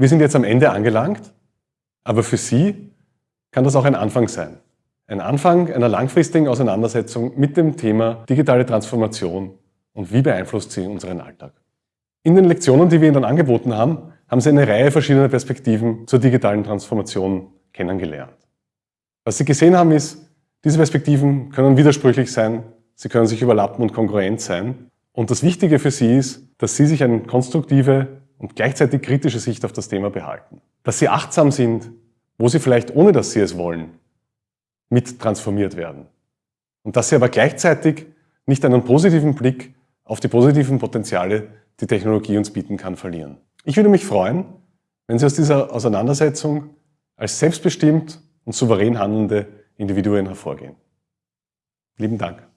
Wir sind jetzt am Ende angelangt, aber für Sie kann das auch ein Anfang sein. Ein Anfang einer langfristigen Auseinandersetzung mit dem Thema digitale Transformation und wie beeinflusst sie unseren Alltag. In den Lektionen, die wir Ihnen dann angeboten haben, haben Sie eine Reihe verschiedener Perspektiven zur digitalen Transformation kennengelernt. Was Sie gesehen haben ist, diese Perspektiven können widersprüchlich sein, sie können sich überlappen und konkurrent sein. Und das Wichtige für Sie ist, dass Sie sich eine konstruktive und gleichzeitig kritische Sicht auf das Thema behalten. Dass Sie achtsam sind, wo Sie vielleicht, ohne dass Sie es wollen, mit transformiert werden. Und dass Sie aber gleichzeitig nicht einen positiven Blick auf die positiven Potenziale, die Technologie uns bieten kann, verlieren. Ich würde mich freuen, wenn Sie aus dieser Auseinandersetzung als selbstbestimmt und souverän handelnde Individuen hervorgehen. Lieben Dank.